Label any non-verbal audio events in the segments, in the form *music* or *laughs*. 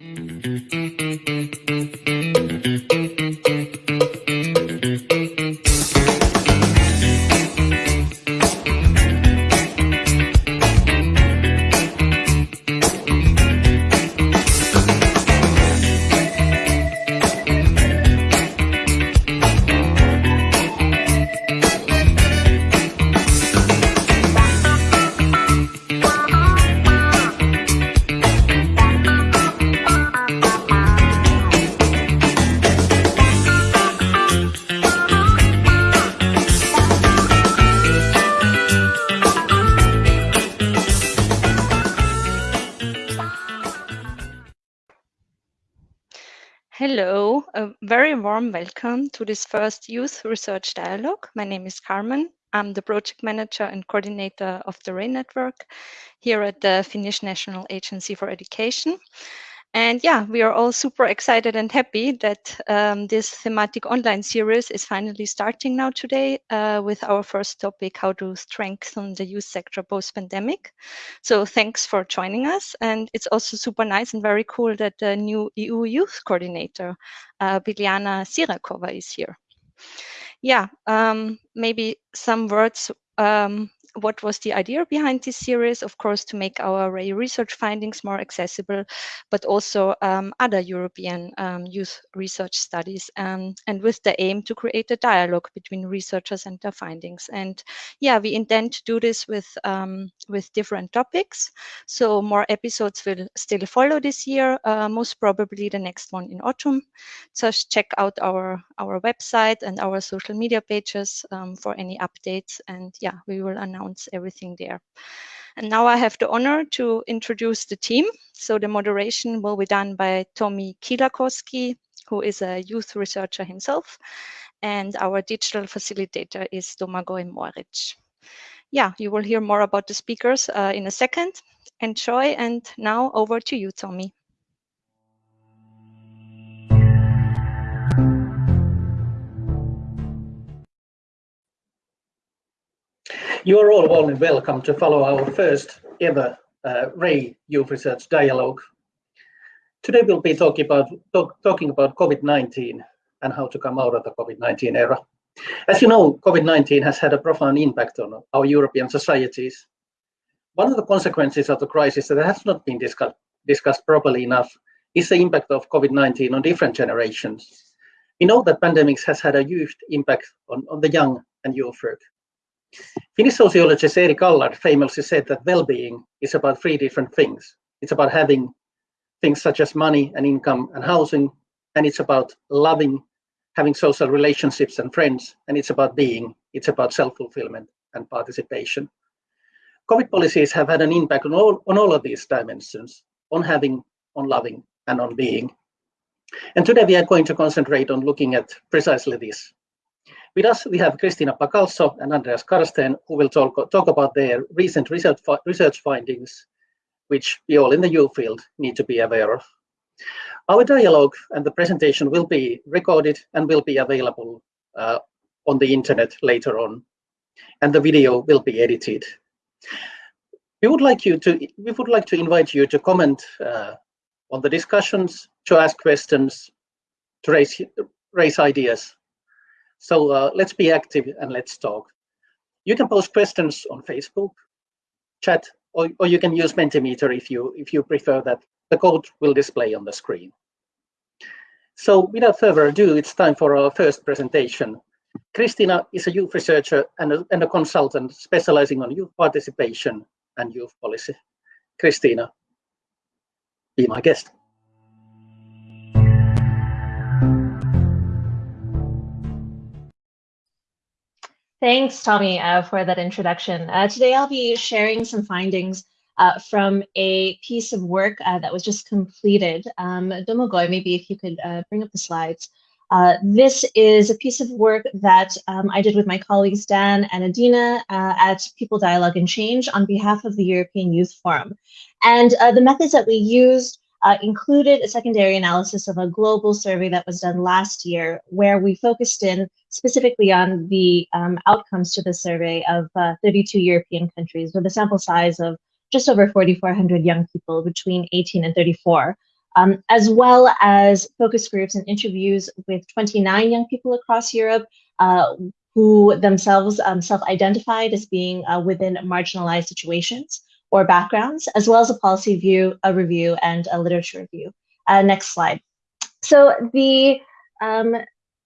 Hello, warm welcome to this first Youth Research Dialogue. My name is Carmen. I'm the project manager and coordinator of the RAY network here at the Finnish National Agency for Education. And yeah, we are all super excited and happy that um, this thematic online series is finally starting now today uh, with our first topic, how to strengthen the youth sector post-pandemic. So thanks for joining us. And it's also super nice and very cool that the new EU Youth Coordinator, uh, Biljana Sirakova is here. Yeah, um, maybe some words um, what was the idea behind this series? Of course, to make our research findings more accessible, but also um, other European um, youth research studies, um, and with the aim to create a dialogue between researchers and their findings. And yeah, we intend to do this with um, with different topics. So more episodes will still follow this year, uh, most probably the next one in autumn. Just check out our our website and our social media pages um, for any updates. And yeah, we will announce announce everything there. And now I have the honor to introduce the team. So the moderation will be done by Tomi Kiilakoski, who is a youth researcher himself. And our digital facilitator is Domagoj Moric. Yeah, you will hear more about the speakers uh, in a second. Enjoy, and now over to you, Tomi. You are all warmly welcome to follow our first ever uh, RAY Youth Research Dialogue. Today we'll be talking about, talk, talking about COVID-19 and how to come out of the COVID-19 era. As you know, COVID-19 has had a profound impact on our European societies. One of the consequences of the crisis that has not been discussed, discussed properly enough is the impact of COVID-19 on different generations. We know that pandemics has had a huge impact on, on the young and youth work. Finnish sociologist Erik Allardt famously said that well-being is about three different things. It's about having things such as money and income and housing, and it's about loving, having social relationships and friends, and it's about being, it's about self-fulfillment and participation. COVID policies have had an impact on all, on all of these dimensions, on having, on loving, and on being. And today we are going to concentrate on looking at precisely this, with us, we have Cristina Bacalso and Andreas Karsten, who will talk, talk about their recent research, research findings, which we all in the U field need to be aware of. Our dialogue and the presentation will be recorded and will be available uh, on the internet later on, and the video will be edited. We would like you to we would like to invite you to comment uh, on the discussions, to ask questions, to raise raise ideas so uh, let's be active and let's talk. You can post questions on Facebook, chat, or, or you can use Mentimeter if you if you prefer that. The code will display on the screen. So without further ado, it's time for our first presentation. Christina is a youth researcher and a, and a consultant specializing on youth participation and youth policy. Christina, be my guest. Thanks, Tomi, uh, for that introduction. Uh, today I'll be sharing some findings uh, from a piece of work uh, that was just completed. Um, Domagoj, maybe if you could uh, bring up the slides. Uh, this is a piece of work that um, I did with my colleagues Dan and Adina at People Dialogue and Change on behalf of the European Youth Forum. And the methods that we used uh, included a secondary analysis of a global survey that was done last year, where we focused in specifically on the um, outcomes to the survey of uh, 32 European countries with a sample size of just over 4,400 young people between 18 and 34. um, as well as focus groups and interviews with 29 young people across Europe uh, who themselves um, self-identified as being uh, within marginalized situations or backgrounds, as well as a policy view, a review, and a literature review. Uh, next slide. So the um,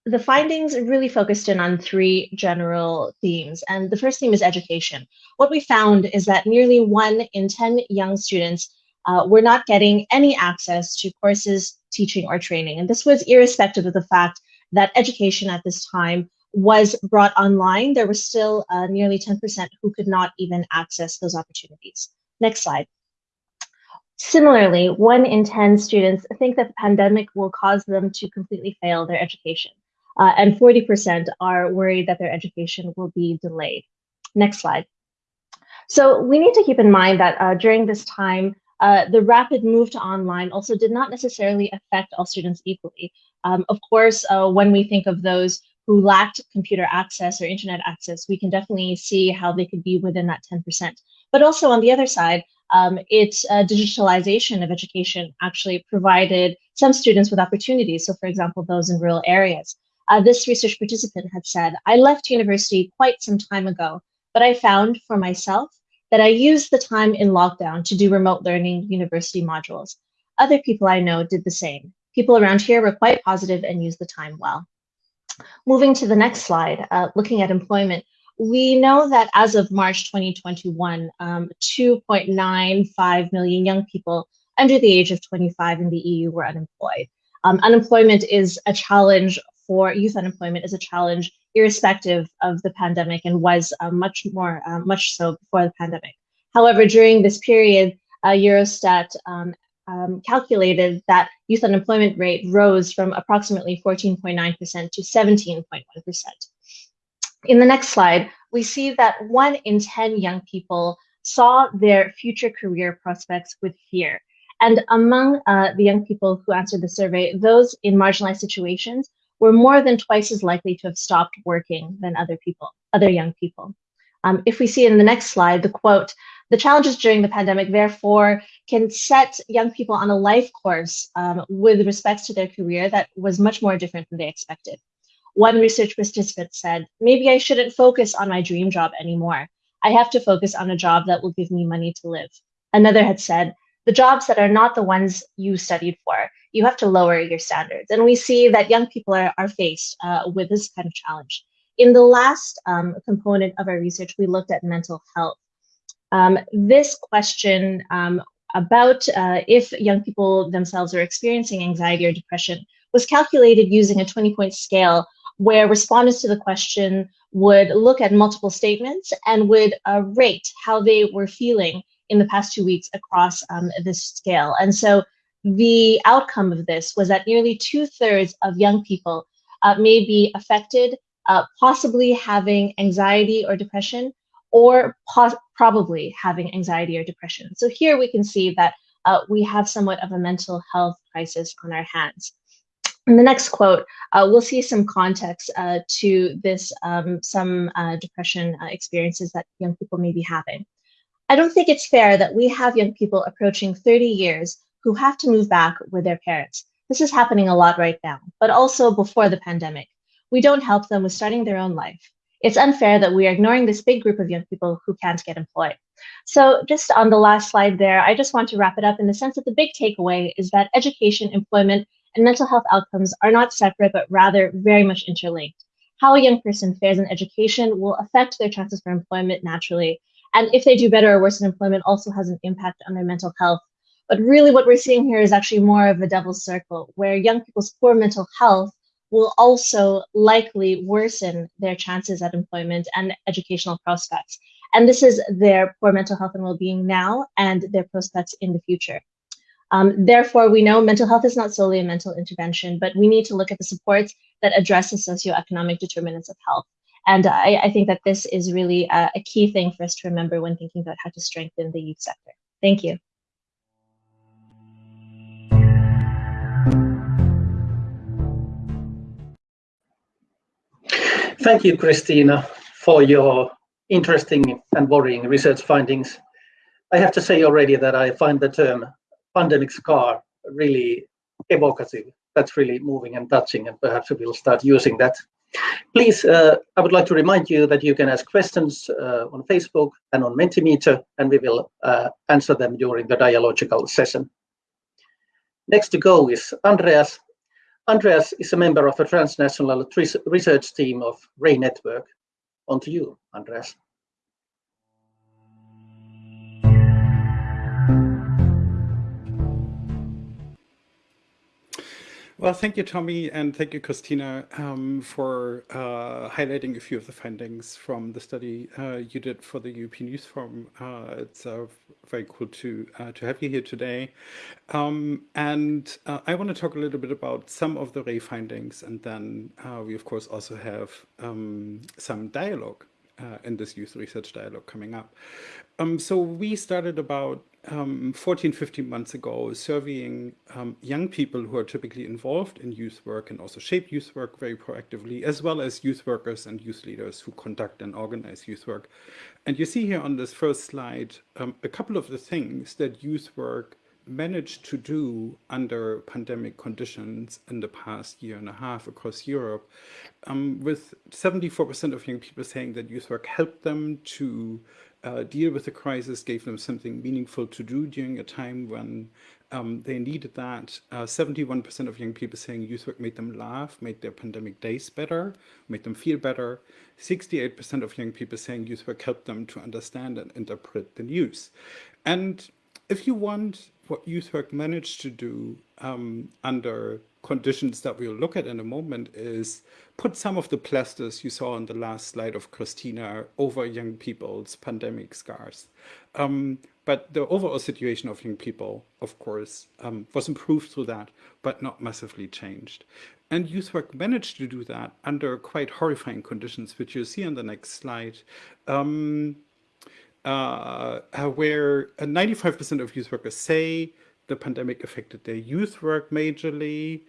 the findings really focused in on three general themes. And the first theme is education. What we found is that nearly one in 10 young students uh, were not getting any access to courses, teaching, or training. And this was irrespective of the fact that education at this time was brought online. There was still uh, nearly 10% who could not even access those opportunities. Next slide. Similarly, one in 10 students think that the pandemic will cause them to completely fail their education. Uh, and 40% are worried that their education will be delayed. Next slide. So we need to keep in mind that uh, during this time, uh, the rapid move to online also did not necessarily affect all students equally. Um, of course, uh, when we think of those who lacked computer access or internet access, we can definitely see how they could be within that 10%. But also on the other side, um, its uh, digitalization of education actually provided some students with opportunities. So for example, those in rural areas. Uh, this research participant had said, I left university quite some time ago, but I found for myself that I used the time in lockdown to do remote learning university modules. Other people I know did the same. People around here were quite positive and used the time well. Moving to the next slide, uh, looking at employment, we know that as of March 2021, um, 2.95 million young people under the age of 25 in the EU were unemployed. Um, unemployment is a challenge for youth unemployment is a challenge irrespective of the pandemic and was uh, much more, uh, much so before the pandemic. However, during this period, uh, Eurostat um, um, calculated that youth unemployment rate rose from approximately 14.9% to 17.1%. In the next slide, we see that one in 10 young people saw their future career prospects with fear. And among uh, the young people who answered the survey, those in marginalized situations were more than twice as likely to have stopped working than other people, other young people. Um, if we see in the next slide, the quote, the challenges during the pandemic, therefore, can set young people on a life course um, with respect to their career that was much more different than they expected. One research participant said, maybe I shouldn't focus on my dream job anymore. I have to focus on a job that will give me money to live. Another had said, the jobs that are not the ones you studied for, you have to lower your standards. And we see that young people are, are faced uh, with this kind of challenge. In the last um, component of our research, we looked at mental health. Um, this question um, about uh, if young people themselves are experiencing anxiety or depression was calculated using a 20 point scale where respondents to the question would look at multiple statements and would uh, rate how they were feeling in the past two weeks across um, this scale. And so the outcome of this was that nearly two thirds of young people uh, may be affected, uh, possibly having anxiety or depression, or probably having anxiety or depression. So here we can see that uh, we have somewhat of a mental health crisis on our hands. In the next quote, uh, we'll see some context uh, to this, um, some uh, depression uh, experiences that young people may be having. I don't think it's fair that we have young people approaching 30 years who have to move back with their parents. This is happening a lot right now, but also before the pandemic. We don't help them with starting their own life. It's unfair that we are ignoring this big group of young people who can't get employed. So just on the last slide there, I just want to wrap it up in the sense that the big takeaway is that education, employment, and mental health outcomes are not separate, but rather very much interlinked. How a young person fares in education will affect their chances for employment naturally. And if they do better or worse in employment also has an impact on their mental health. But really what we're seeing here is actually more of a devil's circle where young people's poor mental health will also likely worsen their chances at employment and educational prospects. And this is their poor mental health and well-being now and their prospects in the future. Um, therefore, we know mental health is not solely a mental intervention, but we need to look at the supports that address the socioeconomic determinants of health. And I, I think that this is really a, a key thing for us to remember when thinking about how to strengthen the youth sector. Thank you. Thank you, Christina, for your interesting and worrying research findings. I have to say already that I find the term pandemic scar really evocative. That's really moving and touching, and perhaps we'll start using that. Please, uh, I would like to remind you that you can ask questions uh, on Facebook and on Mentimeter, and we will uh, answer them during the dialogical session. Next to go is Andreas. Andreas is a member of a transnational research team of RAY Network. On to you, Andreas. Well, thank you, Tomi, and thank you, Christina, um, for uh, highlighting a few of the findings from the study uh, you did for the European Youth Forum. Uh, it's uh, very cool to uh, to have you here today. Um, and uh, I want to talk a little bit about some of the RAY findings, and then we, of course, also have um, some dialogue in this youth research dialogue coming up. Um, so we started about um, 14, 15 months ago surveying um, young people who are typically involved in youth work and also shape youth work very proactively, as well as youth workers and youth leaders who conduct and organize youth work. And you see here on this first slide um, a couple of the things that youth work managed to do under pandemic conditions in the past year and a half across Europe, um, with 74% of young people saying that youth work helped them to uh, deal with the crisis, gave them something meaningful to do during a time when um, they needed that. 71% uh, of young people saying youth work made them laugh, made their pandemic days better, made them feel better. 68% of young people saying youth work helped them to understand and interpret the news. And if you want what youth work managed to do um, under conditions that we'll look at in a moment is put some of the plasters you saw on the last slide of Christina over young people's pandemic scars. Um, but the overall situation of young people, of course, um, was improved through that, but not massively changed. And youth work managed to do that under quite horrifying conditions, which you see on the next slide. Um, uh, where 95% of youth workers say the pandemic affected their youth work majorly.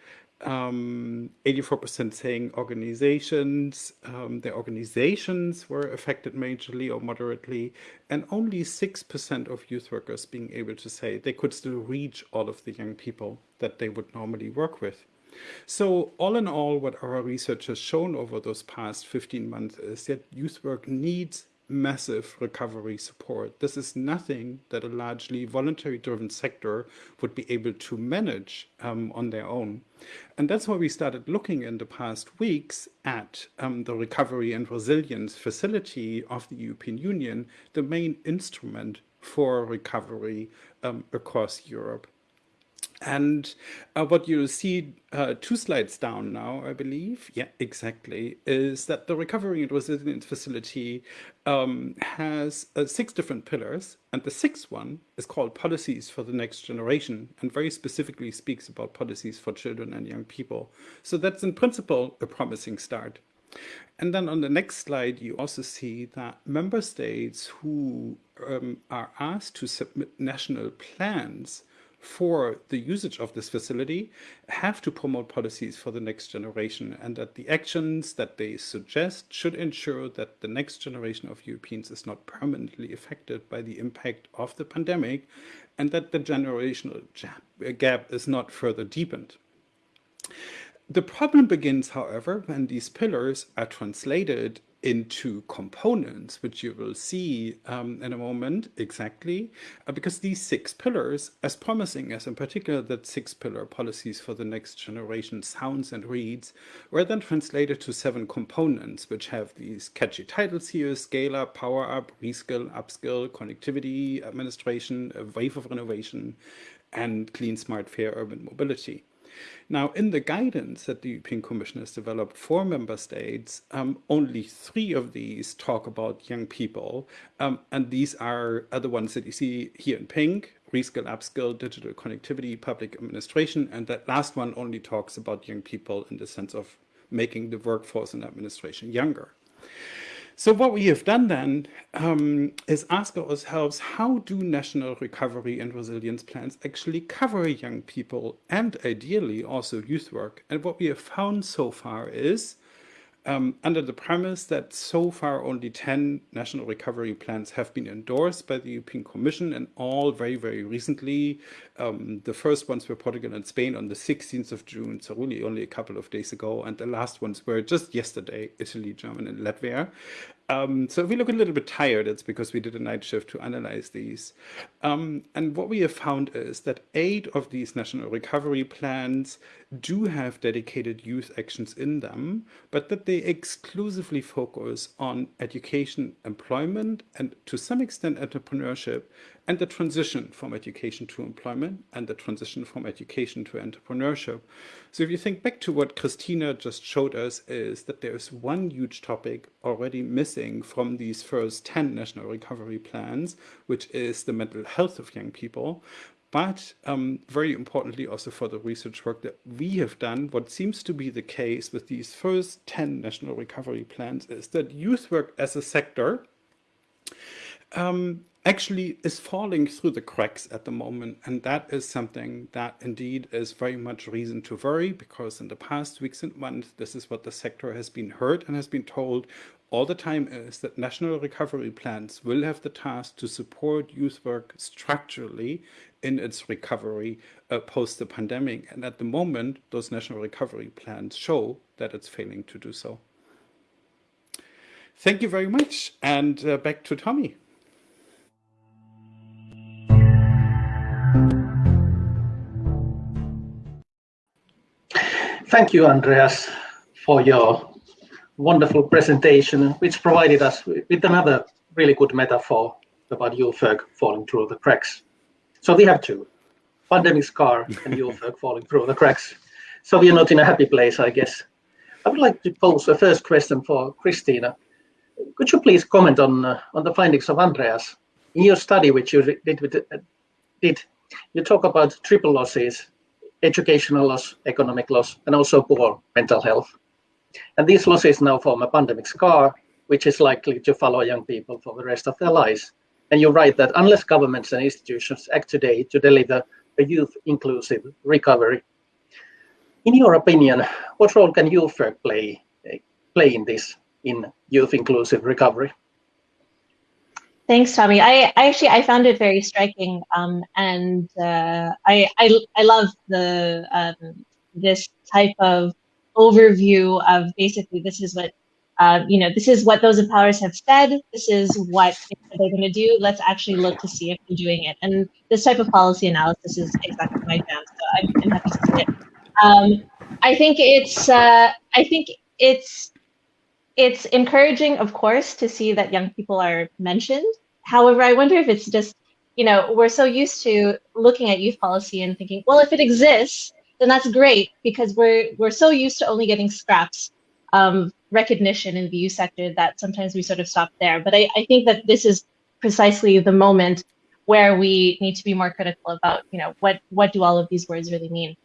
84% um, saying organizations, um, their organizations were affected majorly or moderately, and only 6% of youth workers being able to say they could still reach all of the young people that they would normally work with. So all in all, what our research has shown over those past 15 months is that youth work needs massive recovery support. This is nothing that a largely voluntary driven sector would be able to manage um, on their own. And that's why we started looking in the past weeks at um, the recovery and resilience facility of the European Union, the main instrument for recovery um, across Europe. And uh, what you'll see uh, two slides down now, I believe, yeah, exactly, is that the Recovery and Resilience Facility um, has uh, six different pillars. And the sixth one is called Policies for the Next Generation and very specifically speaks about policies for children and young people. So that's in principle a promising start. And then on the next slide, you also see that member states who um, are asked to submit national plans for the usage of this facility have to promote policies for the next generation and that the actions that they suggest should ensure that the next generation of Europeans is not permanently affected by the impact of the pandemic and that the generational uh, gap is not further deepened. The problem begins, however, when these pillars are translated into components, which you will see um, in a moment exactly, uh, because these six pillars, as promising as in particular that six pillar policies for the next generation sounds and reads, were then translated to seven components, which have these catchy titles here, scale up, power up, reskill, upskill, connectivity, administration, a wave of renovation, and clean, smart, fair urban mobility. Now, in the guidance that the European Commission has developed for member states, um, only three of these talk about young people. Um, and these are, are the ones that you see here in pink, reskill, upskill, digital connectivity, public administration. And that last one only talks about young people in the sense of making the workforce and administration younger. So what we have done then um, is ask ourselves, how do national recovery and resilience plans actually cover young people and ideally also youth work? And what we have found so far is um, under the premise that so far only 10 national recovery plans have been endorsed by the European Commission and all very, very recently. Um, the first ones were Portugal and Spain on the 16th of June, so really only a couple of days ago. And the last ones were just yesterday, Italy, Germany, and Latvia. Um, so if we look a little bit tired, it's because we did a night shift to analyze these. Um, and what we have found is that eight of these national recovery plans do have dedicated youth actions in them, but that they exclusively focus on education, employment, and to some extent entrepreneurship, and the transition from education to employment and the transition from education to entrepreneurship. So if you think back to what Christina just showed us is that there's one huge topic already missing from these first 10 national recovery plans, which is the mental health of young people. But um, very importantly, also for the research work that we have done, what seems to be the case with these first 10 national recovery plans is that youth work as a sector um, actually is falling through the cracks at the moment. And that is something that indeed is very much reason to worry because in the past weeks and months, this is what the sector has been heard and has been told all the time is that national recovery plans will have the task to support youth work structurally in its recovery uh, post the pandemic. And at the moment, those national recovery plans show that it's failing to do so. Thank you very much. And uh, back to Tomi. Thank you, Andreas, for your wonderful presentation, which provided us with another really good metaphor about work falling through the cracks. So we have two, pandemic scar and work *laughs* falling through the cracks. So we are not in a happy place, I guess. I would like to pose a first question for Christina. Could you please comment on uh, on the findings of Andreas? In your study, which you did, with, uh, did you talk about triple losses educational loss, economic loss, and also poor mental health. And these losses now form a pandemic scar, which is likely to follow young people for the rest of their lives. And you write that unless governments and institutions act today to deliver a youth-inclusive recovery, in your opinion, what role can youth play, play in this, in youth-inclusive recovery? Thanks, Tomi. I, I, actually I found it very striking, um, and uh, I, I I love the um, this type of overview of basically this is what uh, you know this is what those in powers have said. This is what they're going to do. Let's actually look to see if they're doing it. And this type of policy analysis is exactly my jam. So I'm, happy to see it. Um, I think it's uh, I think it's it's encouraging, of course, to see that young people are mentioned. However, I wonder if it's just, you know, we're so used to looking at youth policy and thinking, well, if it exists, then that's great because we're we're so used to only getting scraps of recognition in the youth sector that sometimes we sort of stop there. But I, I think that this is precisely the moment where we need to be more critical about, you know, what what do all of these words really mean?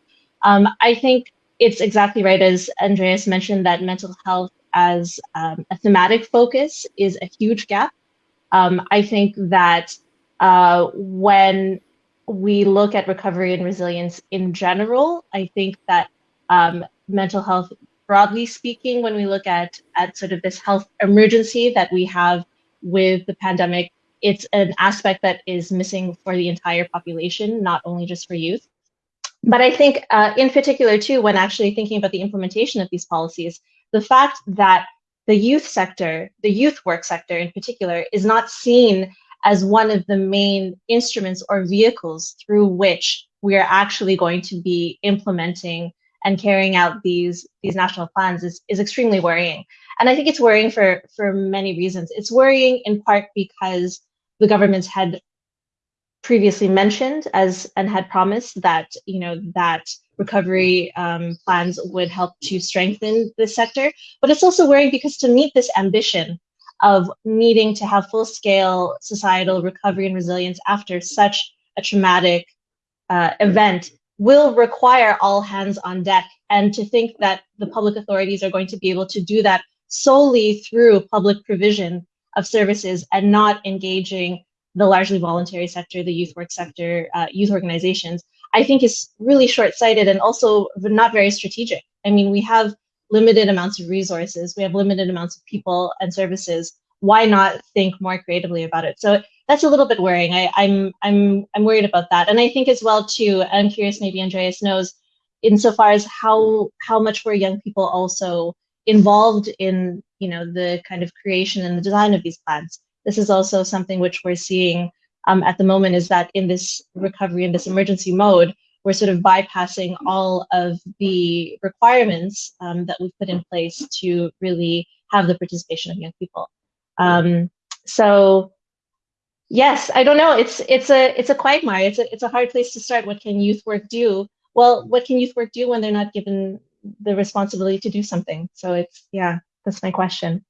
Um, I think it's exactly right as Andreas mentioned that mental health as um, a thematic focus is a huge gap. Um, I think that uh, when we look at recovery and resilience in general, I think that um, mental health, broadly speaking, when we look at, at sort of this health emergency that we have with the pandemic, it's an aspect that is missing for the entire population, not only just for youth. But I think uh, in particular too, when actually thinking about the implementation of these policies, the fact that the youth sector, the youth work sector in particular, is not seen as one of the main instruments or vehicles through which we are actually going to be implementing and carrying out these these national plans is, is extremely worrying. And I think it's worrying for, for many reasons. It's worrying in part because the governments had previously mentioned as and had promised that you know that recovery um, plans would help to strengthen the sector. But it's also worrying because to meet this ambition of needing to have full scale societal recovery and resilience after such a traumatic uh, event will require all hands on deck. And to think that the public authorities are going to be able to do that solely through public provision of services and not engaging the largely voluntary sector, the youth work sector, uh, youth organizations, I think is really short-sighted and also not very strategic. I mean, we have limited amounts of resources, we have limited amounts of people and services. Why not think more creatively about it? So that's a little bit worrying. I, I'm I'm I'm worried about that, and I think as well too. I'm curious. Maybe Andreas knows, insofar as how how much were young people also involved in you know the kind of creation and the design of these plans. This is also something which we're seeing um, at the moment. Is that in this recovery in this emergency mode, we're sort of bypassing all of the requirements um, that we've put in place to really have the participation of young people. Um, so yes, I don't know. It's it's a it's a quagmire. It's a it's a hard place to start. What can youth work do? Well, what can youth work do when they're not given the responsibility to do something? So it's yeah, that's my question.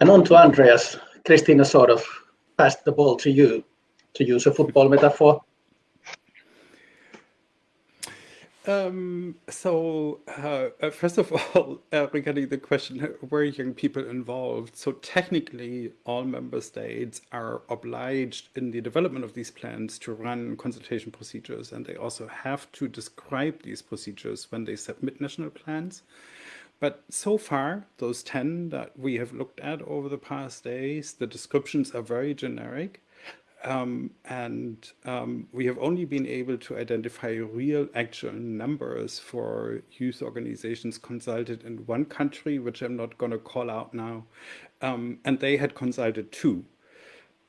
And on to Andreas. Christina sort of passed the ball to you, to use a football metaphor. Um, so, uh, uh, first of *laughs* all, uh, regarding the question, were young people involved? So technically, all member states are obliged in the development of these plans to run consultation procedures, and they also have to describe these procedures when they submit national plans. But so far, those 10 that we have looked at over the past days, the descriptions are very generic. Um, and um, we have only been able to identify real actual numbers for youth organizations consulted in one country, which I'm not going to call out now. Um, and they had consulted two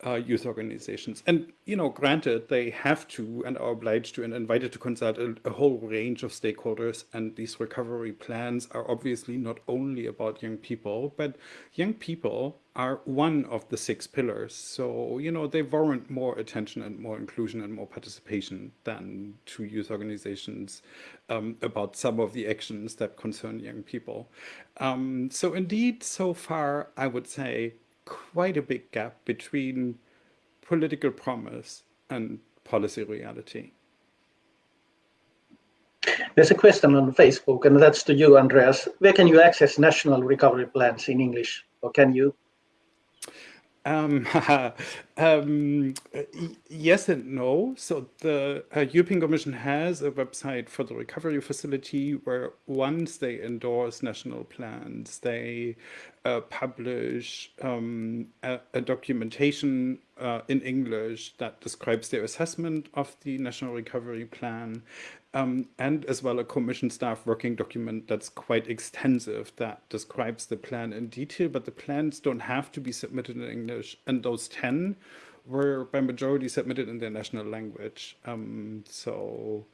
uh, youth organizations. And, you know, granted, they have to and are obliged to and invited to consult a, a, whole range of stakeholders. And these recovery plans are obviously not only about young people, but young people are one of the six pillars. So, you know, they warrant more attention and more inclusion and more participation than to youth organizations um, about some of the actions that concern young people. Um, so indeed, so far, I would say quite a big gap between political promise and policy reality. There's a question on Facebook, and that's to you, Andreas. Where can you access national recovery plans in English, or can you? Um, *laughs* um, yes and no. So the uh, European Commission has a website for the recovery facility where once they endorse national plans, they uh, publish um, a, a, documentation uh, in English that describes their assessment of the national recovery plan um, and as well a commission staff working document that's quite extensive that describes the plan in detail, but the plans don't have to be submitted in English. And those 10 were by majority submitted in their national language. Um, so,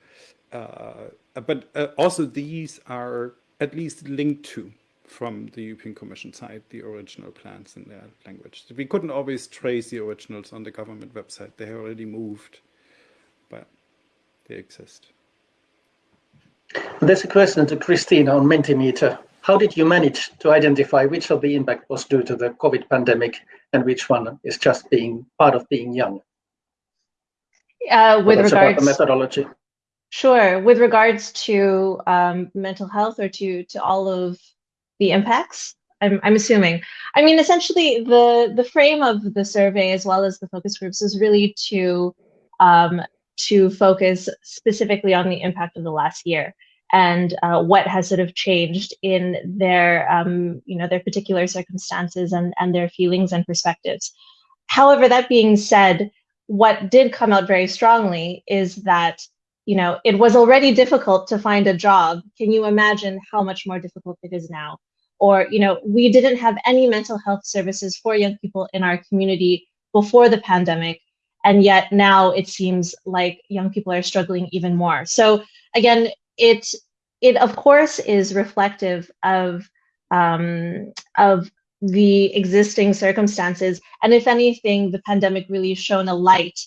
uh, but uh, also these are at least linked to from the European Commission side, the original plans in their language. We couldn't always trace the originals on the government website. They have already moved, but they exist. There's a question to Christina on Mentimeter. How did you manage to identify which of the impact was due to the COVID pandemic and which one is just being part of being young? Uh, with regards to the methodology. Sure. With regards to um, mental health or to to all of the impacts, I'm, I'm assuming. I mean, essentially, the the frame of the survey as well as the focus groups is really to um, to focus specifically on the impact of the last year and uh, what has sort of changed in their um, you know their particular circumstances and and their feelings and perspectives. However that being said what did come out very strongly is that you know it was already difficult to find a job. Can you imagine how much more difficult it is now or you know we didn't have any mental health services for young people in our community before the pandemic. And yet now it seems like young people are struggling even more. So again it it of course is reflective of um, of the existing circumstances. And if anything the pandemic really shone a light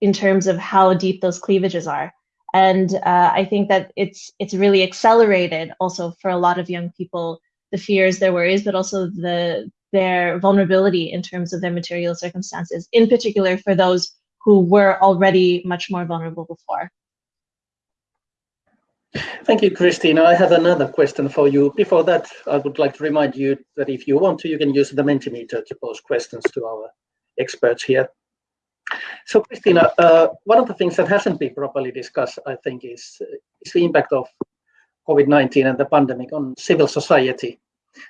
in terms of how deep those cleavages are. And uh, i think that it's it's really accelerated also for a lot of young people the fears their worries but also the their vulnerability in terms of their material circumstances in particular for those who were already much more vulnerable before. Thank you, Christina. I have another question for you. Before that, I would like to remind you that if you want to, you can use the Mentimeter to pose questions to our experts here. So, Christina, uh, one of the things that hasn't been properly discussed, I think, is, is the impact of COVID-19 and the pandemic on civil society.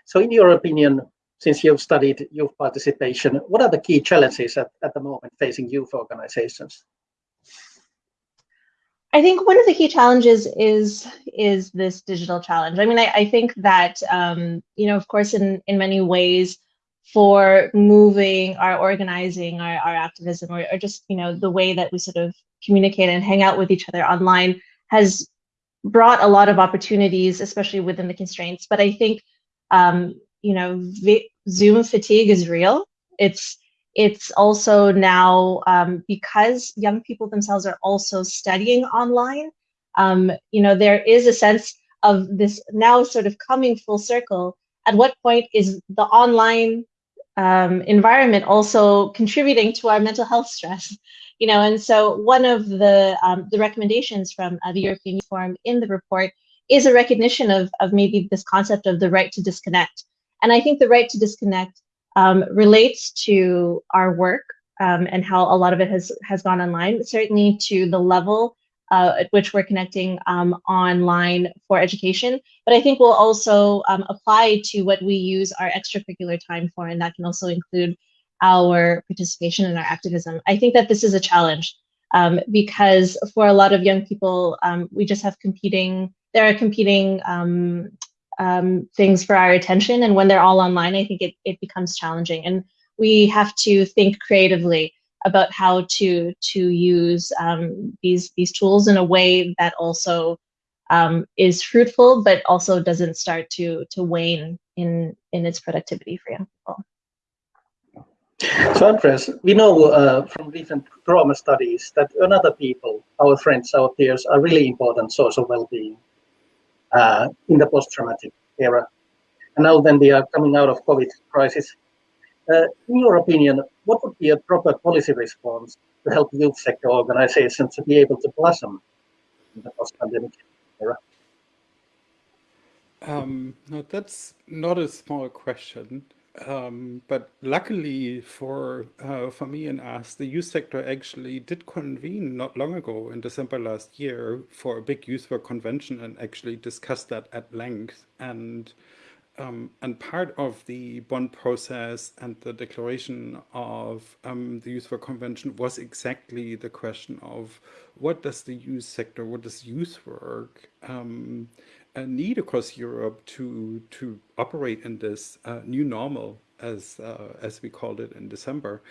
So in your opinion, since you've studied youth participation, what are the key challenges at, at the moment facing youth organizations? I think one of the key challenges is is this digital challenge. I mean, I, I think that um, you know, of course, in in many ways, for moving our organizing, our, our activism, or, or just you know the way that we sort of communicate and hang out with each other online has brought a lot of opportunities, especially within the constraints. But I think um, you know, Zoom fatigue is real. It's it's also now um, because young people themselves are also studying online. Um, you know, there is a sense of this now sort of coming full circle. At what point is the online um, environment also contributing to our mental health stress? You know, and so one of the um, the recommendations from uh, the European Forum in the report is a recognition of of maybe this concept of the right to disconnect. And I think the right to disconnect um, relates to our work um, and how a lot of it has has gone online. Certainly to the level uh, at which we're connecting um, online for education, but I think we'll also um, apply to what we use our extracurricular time for, and that can also include our participation and our activism. I think that this is a challenge um, because for a lot of young people, um, we just have competing. There are competing um, things for our attention. And when they're all online, I think it, it becomes challenging. And we have to think creatively about how to to use um, these these tools in a way that also um, is fruitful, but also doesn't start to to wane in in its productivity for young people. So Andreas, we know uh, from recent trauma studies that another people, our friends, our peers, are really important source of well-being uh, in the post-traumatic era. And now then they are coming out of COVID crisis. Uh, in your opinion, what would be a proper policy response to help youth sector organizations to be able to blossom in the post-pandemic era? Um, no, that's not a small question. Um, but luckily for uh, for me and us, the youth sector actually did convene not long ago in December last year for a big youth work convention and actually discussed that at length. And um, and part of the Bonn process and the declaration of um, the Youth Work Convention was exactly the question of what does the youth sector, what does youth work um, a need across Europe to to operate in this uh, new normal, as uh, as we called it in December,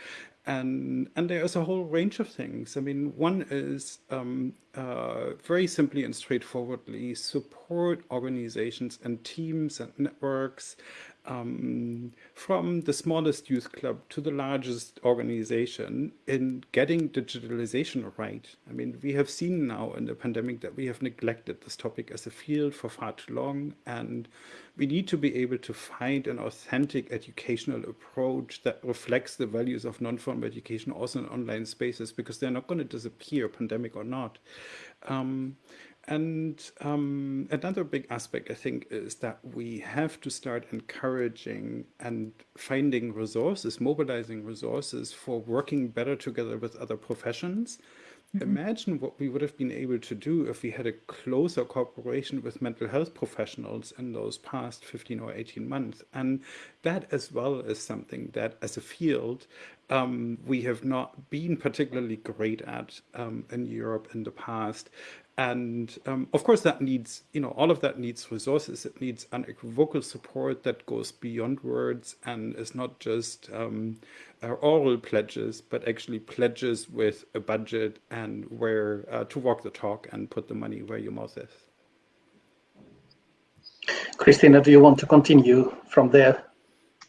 and and there's a whole range of things. I mean, one is um, uh, very simply and straightforwardly support organizations and teams and networks um, from the smallest youth club to the largest organization in getting digitalization right. I mean, we have seen now in the pandemic that we have neglected this topic as a field for far too long, and we need to be able to find an authentic educational approach that reflects the values of non-formal education also in online spaces because they're not going to disappear, pandemic or not. Um, and um, another big aspect, I think, is that we have to start encouraging and finding resources, mobilizing resources for working better together with other professions. Mm -hmm. Imagine what we would have been able to do if we had a closer cooperation with mental health professionals in those past 15 or 18 months. And that as well is something that as a field, um, we have not been particularly great at um, in Europe in the past. And um, of course, that needs, you know, all of that needs resources. It needs unequivocal support that goes beyond words and is not just um, oral pledges, but actually pledges with a budget and where uh, to walk the talk and put the money where your mouth is. Christina, do you want to continue from there?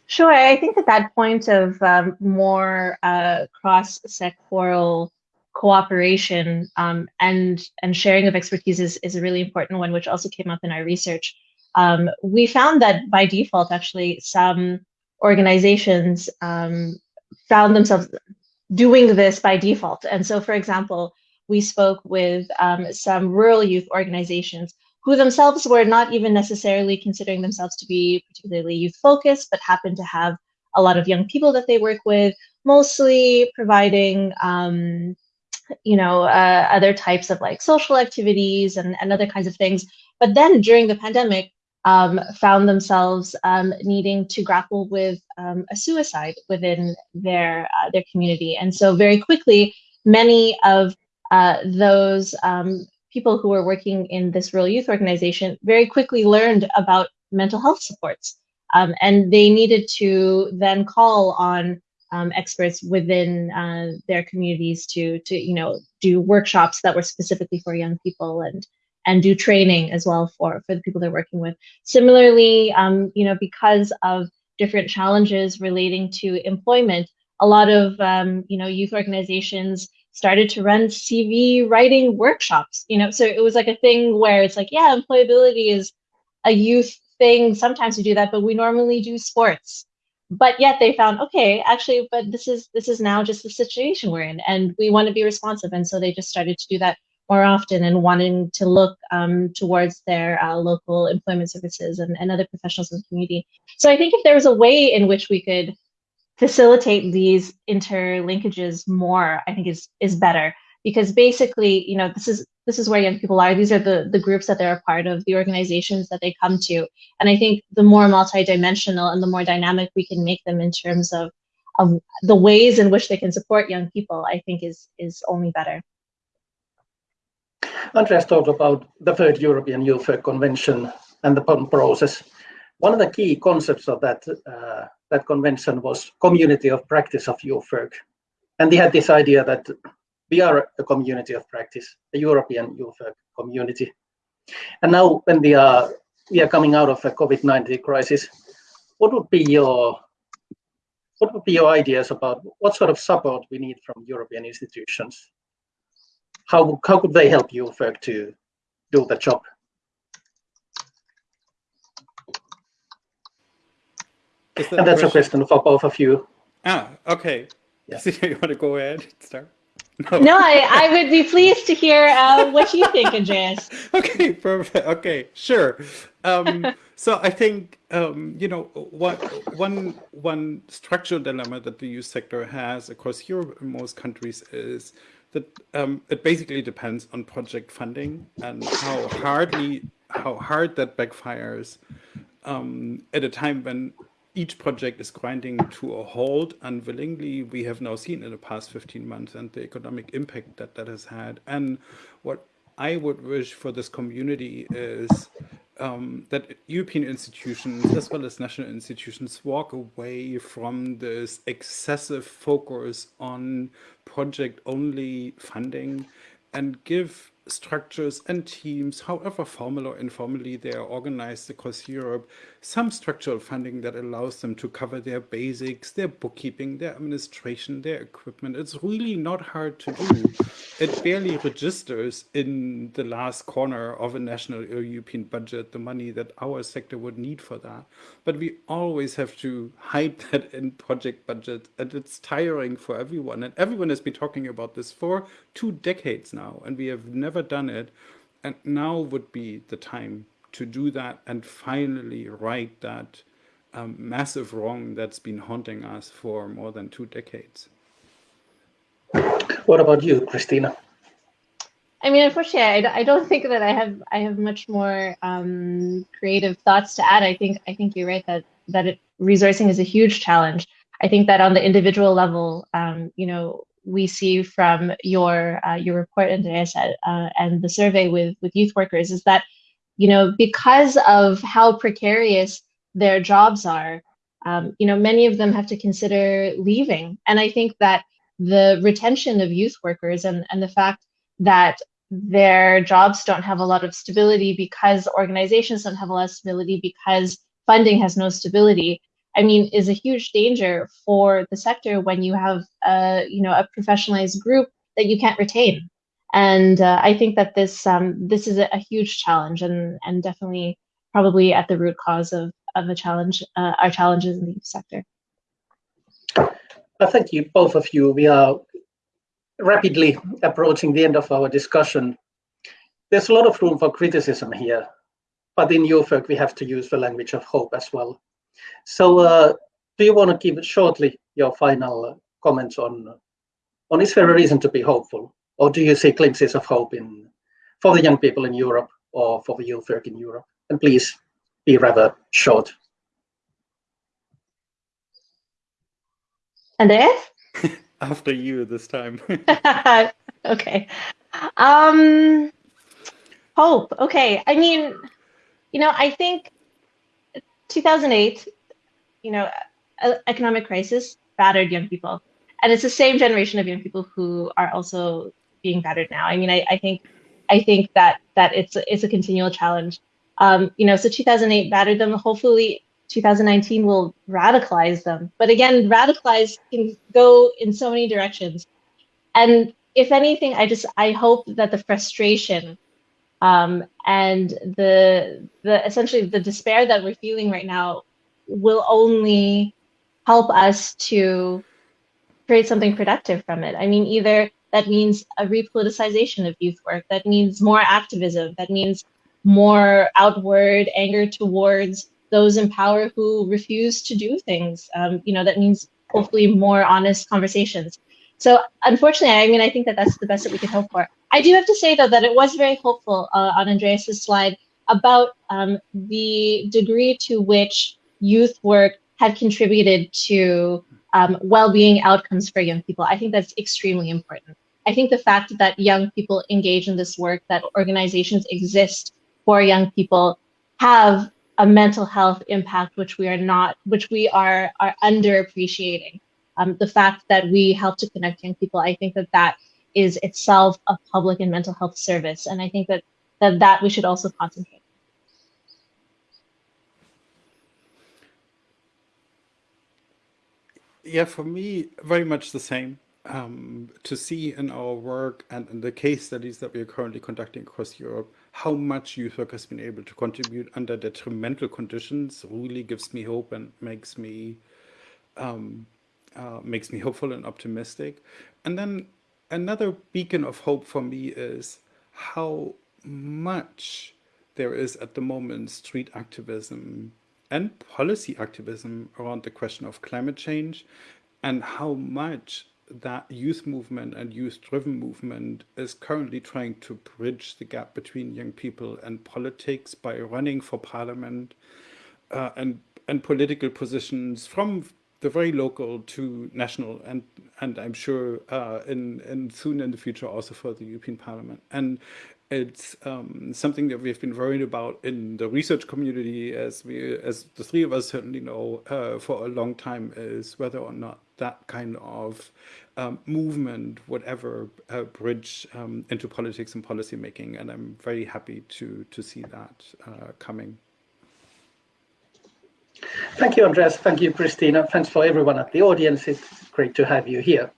Sure. I think at that point of um, more uh, cross-sectoral cooperation um, and and sharing of expertise is, is a really important one, which also came up in our research. Um, we found that by default, actually, some organizations um, found themselves doing this by default. And so, for example, we spoke with um, some rural youth organizations who themselves were not even necessarily considering themselves to be particularly youth focused, but happened to have a lot of young people that they work with, mostly providing um, you know, uh, other types of like social activities and, and other kinds of things. but then during the pandemic, um, found themselves um, needing to grapple with um, a suicide within their uh, their community, and so very quickly, many of uh, those um, people who were working in this rural youth organization very quickly learned about mental health supports, um, and they needed to then call on um, experts within uh, their communities to to you know do workshops that were specifically for young people and and do training as well for for the people they're working with. Similarly, um, you know because of different challenges relating to employment, a lot of um, you know youth organizations started to run CV writing workshops. You know, so it was like a thing where it's like, yeah, employability is a youth thing. Sometimes we do that, but we normally do sports but yet they found okay actually but this is this is now just the situation we're in and we want to be responsive. And so they just started to do that more often and wanting to look um, towards their uh, local employment services and, and other professionals in the community. So i think if there was a way in which we could facilitate these interlinkages more i think is is better because basically you know this is this is where young people are. These are the, the groups that they're a part of, the organizations that they come to. And I think the more multidimensional and the more dynamic we can make them in terms of, of the ways in which they can support young people, I think is, is only better. Andreas talked about the third European Youth Convention and the process. One of the key concepts of that, uh, that convention was community of practice of youth work. And they had this idea that we are a community of practice, a European youth community. And now when we are we are coming out of a COVID-19 crisis, what would be your what would be your ideas about what sort of support we need from European institutions? How how could they help youth work to do the job? That and that's a question for both of you. Ah, okay. Yeah. So *laughs* you want to go ahead start? No, no I, I would be pleased to hear uh, what you think, Andreas. *laughs* okay, perfect. Okay, sure. Um, *laughs* so I think um, you know one one one structural dilemma that the youth sector has across Europe and most countries is that um, it basically depends on project funding and how hardly how hard that backfires um, at a time when each project is grinding to a halt unwillingly. We have now seen in the past 15 months and the economic impact that that has had. And what I would wish for this community is um, that European institutions as well as national institutions walk away from this excessive focus on project only funding and give structures and teams, however formal or informally they are organized across Europe, some structural funding that allows them to cover their basics, their bookkeeping, their administration, their equipment. It's really not hard to do. It barely registers in the last corner of a national or European budget, the money that our sector would need for that. But we always have to hide *laughs* that in project budget and it's tiring for everyone. And everyone has been talking about this for two decades now and we have never done it. And now would be the time to do that and finally right that um, massive wrong that's been haunting us for more than two decades. What about you, Cristina? I mean, unfortunately, I, I don't think that I have I have much more um, creative thoughts to add. I think I think you're right that that it, resourcing is a huge challenge. I think that on the individual level, um, you know, we see from your uh, your report, Andreas, uh, and the survey with with youth workers is that you know, because of how precarious their jobs are, um, you know, many of them have to consider leaving. And I think that the retention of youth workers and, and the fact that their jobs don't have a lot of stability because organizations don't have a lot of stability because funding has no stability i mean is a huge danger for the sector when you have a you know a professionalized group that you can't retain and uh, I think that this um, this is a, huge challenge and and definitely probably at the root cause of of a challenge uh, our challenges in the youth sector. I thank you both of you. We are rapidly approaching the end of our discussion. There's a lot of room for criticism here, but in work we have to use the language of hope as well. So, uh, do you want to give shortly your final comments on on is there a reason to be hopeful? or do you see glimpses of hope in for the young people in Europe or for the youth work in Europe? And please be rather short. Andreas? *laughs* After you this time. *laughs* okay. Um, hope. Okay. I mean, you know, I think 2008, you know, economic crisis battered young people. And it's the same generation of young people who are also being battered now. I mean, I, I think I think that that it's a, it's a continual challenge. Um, you know, so 2008 battered them. Hopefully, 2019 will radicalize them. But again, radicalize can go in so many directions. And if anything, I just I hope that the frustration um, and the the essentially the despair that we're feeling right now will only help us to create something productive from it. I mean, either that means a repoliticization of youth work, that means more activism, that means more outward anger towards those in power who refuse to do things. Um, you know, that means hopefully more honest conversations. So unfortunately, I mean, I think that that's the best that we can hope for. I do have to say though that it was very hopeful uh, on Andreas's slide about um, the degree to which youth work had contributed to um, well-being outcomes for young people. I think that's extremely important. I think the fact that young people engage in this work, that organizations exist for young people, have a mental health impact which we are not, which we are are underappreciating. Um, the fact that we help to connect young people, I think that that is itself a public and mental health service, and I think that that that we should also concentrate. Yeah, for me, very much the same. Um, to see in our work and in the case studies that we are currently conducting across Europe, how much youth work has been able to contribute under detrimental conditions really gives me hope and makes me um, uh, makes me hopeful and optimistic. And then another beacon of hope for me is how much there is at the moment street activism and policy activism around the question of climate change and how much that youth movement and youth-driven movement is currently trying to bridge the gap between young people and politics by running for parliament uh, and and political positions from the very local to national and and I'm sure uh, in in soon in the future also for the European Parliament and it's um, something that we've been worried about in the research community, as we, as the three of us certainly know, uh, for a long time, is whether or not that kind of um, movement would ever uh, bridge um, into politics and policy making. And I'm very happy to to see that uh, coming. Thank you, Andreas. Thank you, Cristina. Thanks for everyone at the audience. It's great to have you here.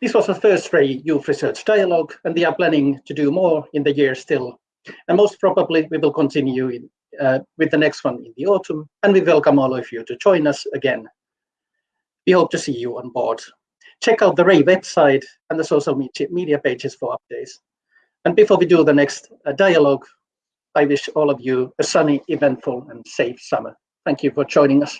This was the first RAY Youth Research Dialogue, and we are planning to do more in the year still. And most probably we will continue in, uh, with the next one in the autumn, and we welcome all of you to join us again. We hope to see you on board. Check out the RAY website and the social media pages for updates. And before we do the next uh, dialogue, I wish all of you a sunny, eventful, and safe summer. Thank you for joining us.